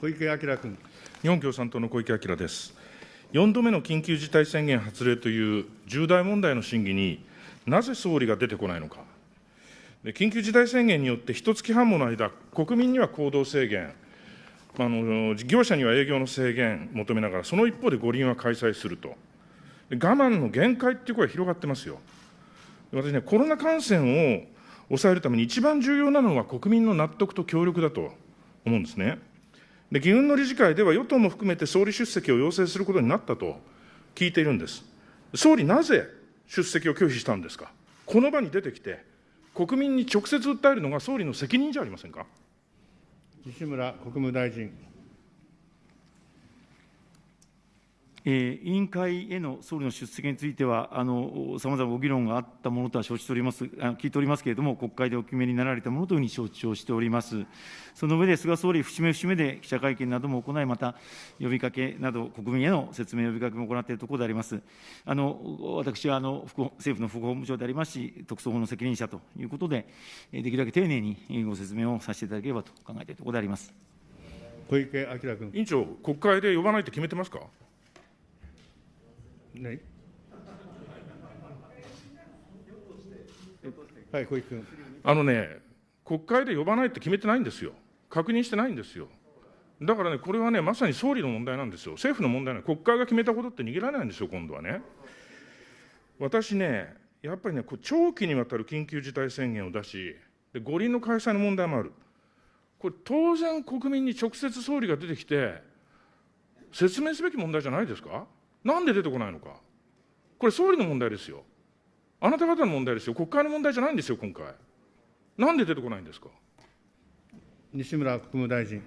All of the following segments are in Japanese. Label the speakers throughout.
Speaker 1: 小池晃君。
Speaker 2: 日本共産党の小池晃です。4度目の緊急事態宣言発令という重大問題の審議になぜ総理が出てこないのか。緊急事態宣言によって一月半もの間、国民には行動制限、あの事業者には営業の制限求めながら、その一方で五輪は開催すると。我慢の限界っていう声が広がってますよ。私ね、コロナ感染を抑えるために一番重要なのは国民の納得と協力だと思うんですね。で、議運の理事会では与党も含めて総理出席を要請することになったと聞いているんです。総理、なぜ出席を拒否したんですか？この場に出てきて、国民に直接訴えるのが総理の責任じゃありませんか？
Speaker 1: 西村国務大臣。
Speaker 3: え委員会への総理の出席については、さまざまご議論があったものとは承知しております、聞いておりますけれども、国会でお決めになられたものというふうに承知をしております。その上で、菅総理、節目節目で記者会見なども行い、また呼びかけなど、国民への説明、呼びかけも行っているところであります。あの私はあの政府の副法務長でありますし、特措法の責任者ということで、できるだけ丁寧にご説明をさせていただければと考えているところであります
Speaker 1: 小池晃君。
Speaker 2: 委員長、国会で呼ばないと決めてますか？
Speaker 1: ね、はい、小池君。
Speaker 2: あのね、国会で呼ばないって決めてないんですよ。確認してないんですよ。だからね、これはね、まさに総理の問題なんですよ。政府の問題な国会が決めたことって逃げられないんですよ、今度はね。私ね、やっぱりね、長期にわたる緊急事態宣言を出し、で五輪の開催の問題もある。これ、当然、国民に直接総理が出てきて、説明すべき問題じゃないですか？なんで出てこないのか。これ、総理の問題ですよ。あなた方の問題ですよ。国会の問題じゃないんですよ、今回。なんで出てこないんですか。
Speaker 1: 西村国務大臣。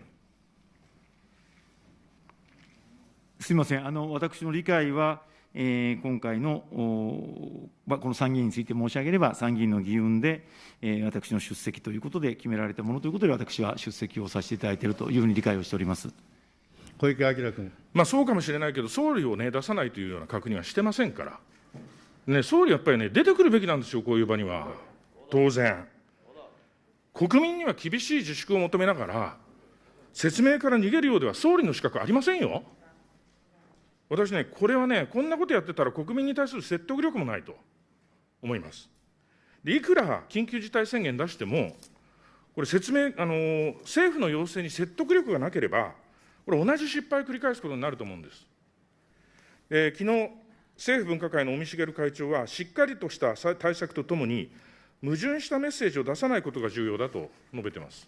Speaker 3: すみません、あの私の理解は、えー、今回のこの参議院について申し上げれば、参議院の議運で、えー、私の出席ということで決められたものということで、私は出席をさせていただいているというふうに理解をしております。
Speaker 1: 小池晃君。
Speaker 2: まあ、そうかもしれないけど、総理を、ね、出さないというような確認はしてませんから、ね、総理やっぱりね、出てくるべきなんですよ、こういう場には、当然。国民には厳しい自粛を求めながら、説明から逃げるようでは総理の資格ありませんよ。私ね、これはね、こんなことやってたら国民に対する説得力もないと思います。でいくら緊急事態宣言出しても、これ説明、あの政府の要請に説得力がなければ、これ、同じ失敗を繰り返すことになると思うんです。えー、昨日政府分科会の尾身茂会長は、しっかりとした対策とともに、矛盾したメッセージを出さないことが重要だと述べてます。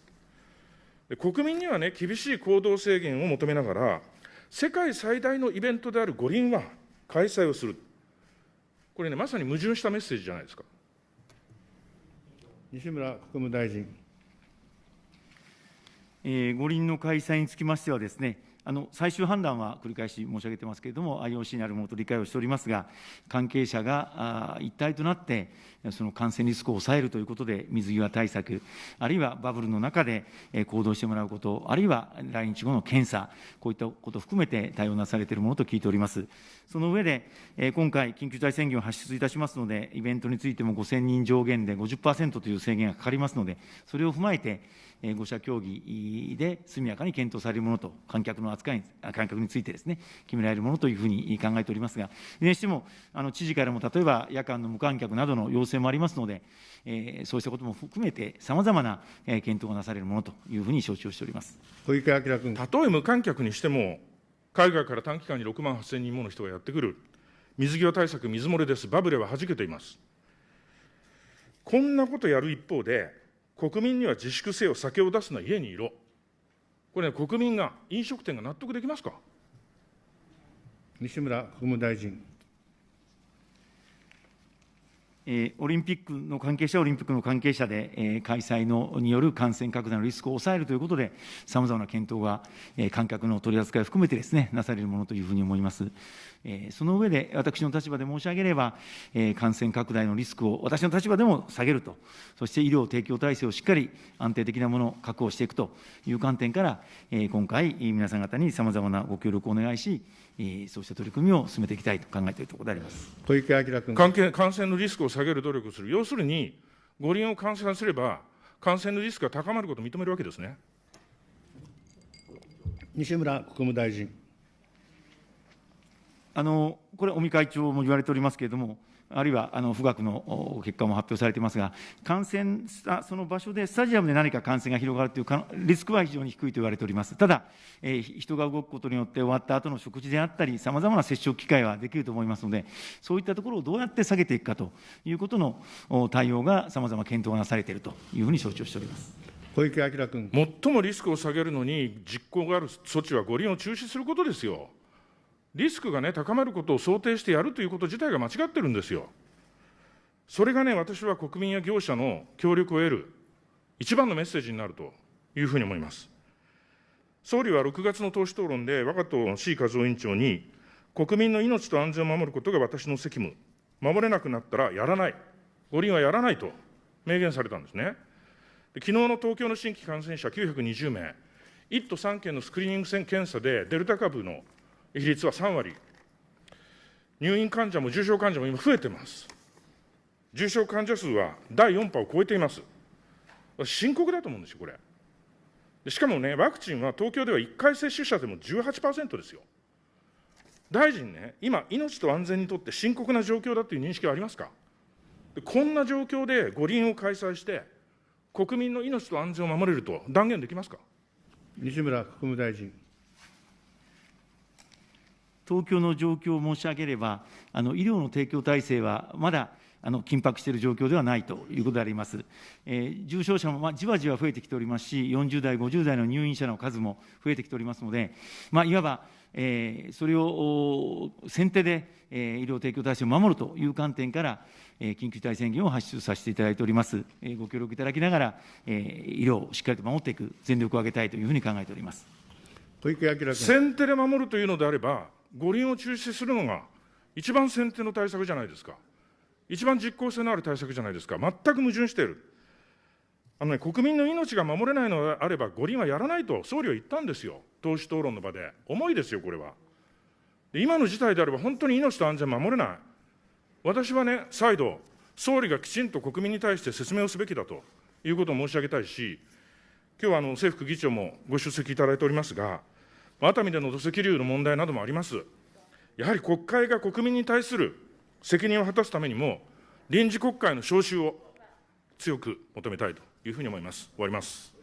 Speaker 2: 国民にはね、厳しい行動制限を求めながら、世界最大のイベントである五輪は開催をする。これね、まさに矛盾したメッセージじゃないですか。
Speaker 1: 西村国務大臣。
Speaker 3: え、五輪の開催につきましてはですね、あの最終判断は繰り返し申し上げてますけれども、IOC にあるものと理解をしておりますが、関係者が一体となって、その感染リスクを抑えるということで、水際対策、あるいはバブルの中で行動してもらうこと、あるいは来日後の検査、こういったことを含めて対応なされているものと聞いております。その上で、今回、緊急事態宣言を発出いたしますので、イベントについても5000人上限で50%という制限がかかりますので、それを踏まえて、5者協議で速やかに検討されるものと、観客の扱い、観客についてですね、決められるものというふうに考えておりますが、いずれにしても、あの知事からも例えば夜間の無観客などの要請もありますので、えー、そうしたことも含めて、さまざまな検討がなされるものというふうに承知をしております
Speaker 1: 小池晃君。
Speaker 2: たとえ無観客にしても、海外から短期間に6万8000人もの人がやってくる、水際対策、水漏れです、バブルははじけています。こんなことやる一方で、国民には自粛せよ、酒を出すな、家にいろ。これね、国民が、飲食店が納得できますか？
Speaker 1: 西村国務大臣。
Speaker 3: オリンピックの関係者オリンピックの関係者で、開催のによる感染拡大のリスクを抑えるということで、さまざまな検討が、観客の取り扱いを含めてですね、なされるものというふうに思います。その上で、私の立場で申し上げれば、感染拡大のリスクを私の立場でも下げると、そして医療提供体制をしっかり安定的なものを確保していくという観点から、今回、皆さん方にさまざまなご協力をお願いし、そうした取り組みを進めていきたいと考えているところであります
Speaker 1: 小池晃君
Speaker 2: 関係感染のリスクを下げる努力をする、要するに、五輪を感染すれば、感染のリスクが高まることを認めるわけですね。
Speaker 1: 西村国務大臣。
Speaker 3: あのこれ、尾身会長も言われておりますけれども、あるいはあの富岳の結果も発表されていますが、感染したその場所で、スタジアムで何か感染が広がるというかリスクは非常に低いと言われております。ただ、えー人が動くことによって終わった後の食事であったり、さまざまな接触機会はできると思いますので、そういったところをどうやって下げていくかということの対応がさまざま検討がなされているというふうに承知をしております。
Speaker 1: 小池晃君。
Speaker 2: 最もリスクを下げるのに実行がある措置は五輪を中止することですよ。リスクがね、高まることを想定してやるということ自体が間違ってるんですよ。それがね、私は国民や業者の協力を得る一番のメッセージになるというふうに思います。総理は6月の党首討論で、我が党の C 和夫委員長に、国民の命と安全を守ることが私の責務、守れなくなったらやらない、五輪はやらないと明言されたんですね。で昨日の東京の新規感染者920名、1都3県のスクリーニング検査でデルタ株の比率は3割、入院患者も重症患者も今増えてます。重症患者数は第4波を超えています。深刻だと思うんですよ、これ。しかもね、ワクチンは東京では1回接種者でも18%ですよ。大臣ね、今、命と安全にとって深刻な状況だという認識はありますか？こんな状況で五輪を開催して、国民の命と安全を守れると断言できますか？
Speaker 1: 西村国務大臣。
Speaker 3: 東京の状況を申し上げれば、あの医療の提供体制はまだあの緊迫している状況ではないということであります。えー重症者もまあじわじわ増えてきておりますし、40代、50代の入院者の数も増えてきておりますので、まあ、いわば、えーそれをお先手で、えー医療提供体制を守るという観点から、えー緊急事態宣言を発出させていただいております。えーご協力いただきながら、えー医療をしっかりと守っていく、全力を挙げたいというふうに考えております。
Speaker 1: 小池晃君。
Speaker 2: 先手で守るというのであれば、五輪を中止するのが一番先手の対策じゃないですか。一番実効性のある対策じゃないですか。全く矛盾している。あのね、国民の命が守れないのであれば、五輪はやらないと総理は言ったんですよ。党首討論の場で。重いですよ、これは。で今の事態であれば、本当に命と安全守れない。私はね、再度、総理がきちんと国民に対して説明をすべきだということを申し上げたいし、今日はあの政府副議長もご出席いただいておりますが、熱海での土石流の問題などもあります。やはり国会が国民に対する責任を果たすためにも、臨時国会の召集を強く求めたいというふうに思います。終わります。